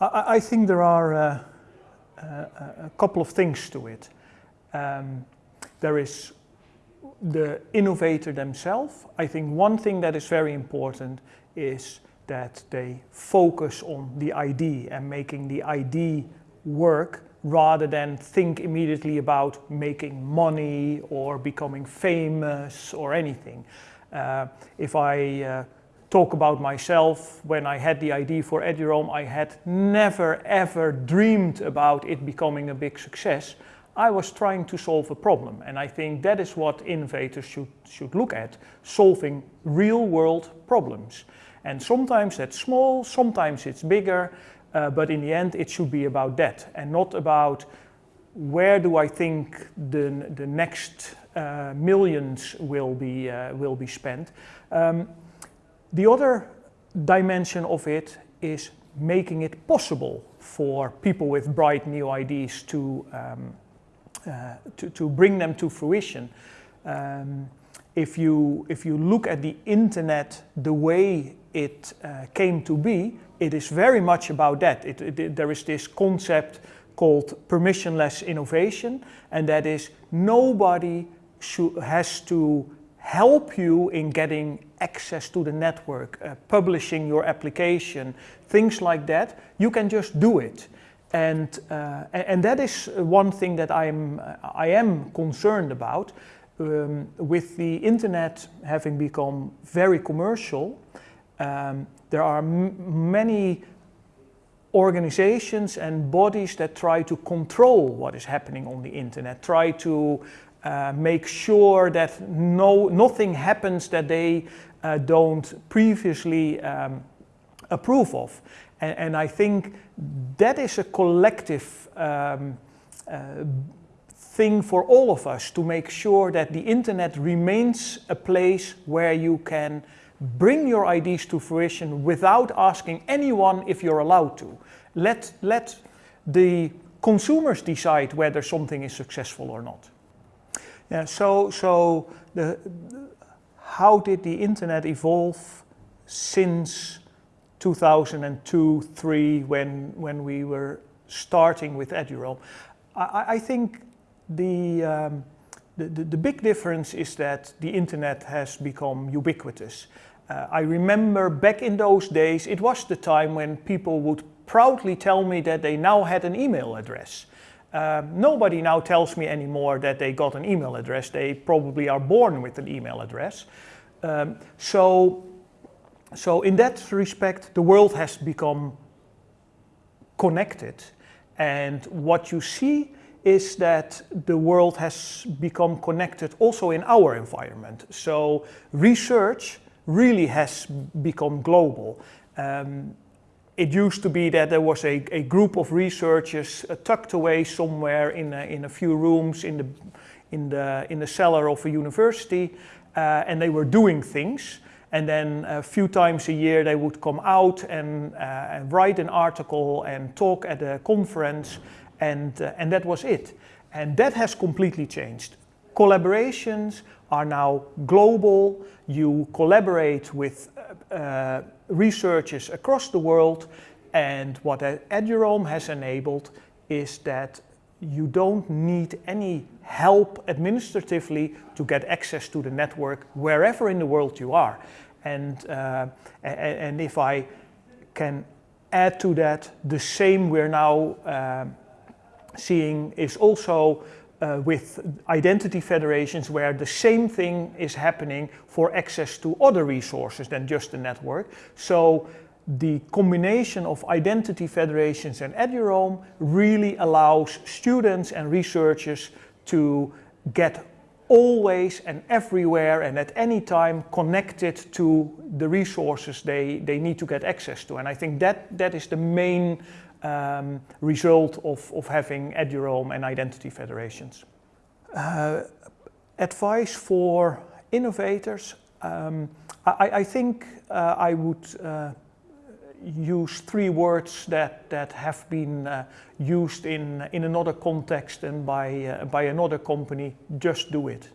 I, I think there are uh, uh, a couple of things to it. Um, there is the innovator themselves. I think one thing that is very important is that they focus on the ID and making the ID work rather than think immediately about making money or becoming famous or anything. Uh, if I uh, talk about myself, when I had the idea for Eduroam, I had never ever dreamed about it becoming a big success. I was trying to solve a problem and I think that is what innovators should, should look at, solving real world problems. And sometimes that's small, sometimes it's bigger, uh, but in the end it should be about that and not about where do I think the, the next uh, millions will be, uh, will be spent. Um, the other dimension of it is making it possible for people with bright new ideas to, um, uh, to, to, bring them to fruition. Um, if, you, if you look at the internet the way it uh, came to be, it is very much about that. It, it, there is this concept called permissionless innovation, and that is nobody has to help you in getting access to the network, uh, publishing your application, things like that. You can just do it. And, uh, and that is one thing that I'm, I am concerned about. Um, with the internet having become very commercial, um, there are many organizations and bodies that try to control what is happening on the internet, try to uh, make sure that no, nothing happens that they uh, don't previously um, approve of. And, and, I think that is a collective um, uh, thing for all of us to make sure that the internet remains a place where you can bring your ideas to fruition without asking anyone if you're allowed to. Let, let the consumers decide whether something is successful or not. Yeah, so, so the, how did the internet evolve since 2002, 3 when, when we were starting with Eduroam? I, I think the, um, the, the, big difference is that the internet has become ubiquitous. Uh, I remember back in those days, it was the time when people would proudly tell me that they now had an email address. Um, nobody now tells me anymore that they got an email address. They probably are born with an email address. Um, so, so in that respect, the world has become connected. And what you see is that the world has become connected also in our environment. So research really has become global. Um, it used to be that there was a, a group of researchers uh, tucked away somewhere in a, in a few rooms in the, in the, in the cellar of a university uh, and they were doing things and then a few times a year they would come out and, uh, and write an article and talk at a conference and, uh, and that was it. And that has completely changed. Collaborations are now global. You collaborate with uh, researchers across the world and what Eduroam has enabled is that you don't need any help administratively to get access to the network wherever in the world you are. And, uh, and if I can add to that, the same we're now uh, seeing is also uh, with identity federations where the same thing is happening for access to other resources than just the network. So the combination of identity federations and Eduroam really allows students and researchers to get always and everywhere and at any time connected to the resources they, they need to get access to. And I think that, that is the main um, result of, of having Eduroam and identity federations. Uh, advice for innovators, um, I, I, think uh, I would uh, use three words that, that have been uh, used in, in another context and by, uh, by another company, just do it.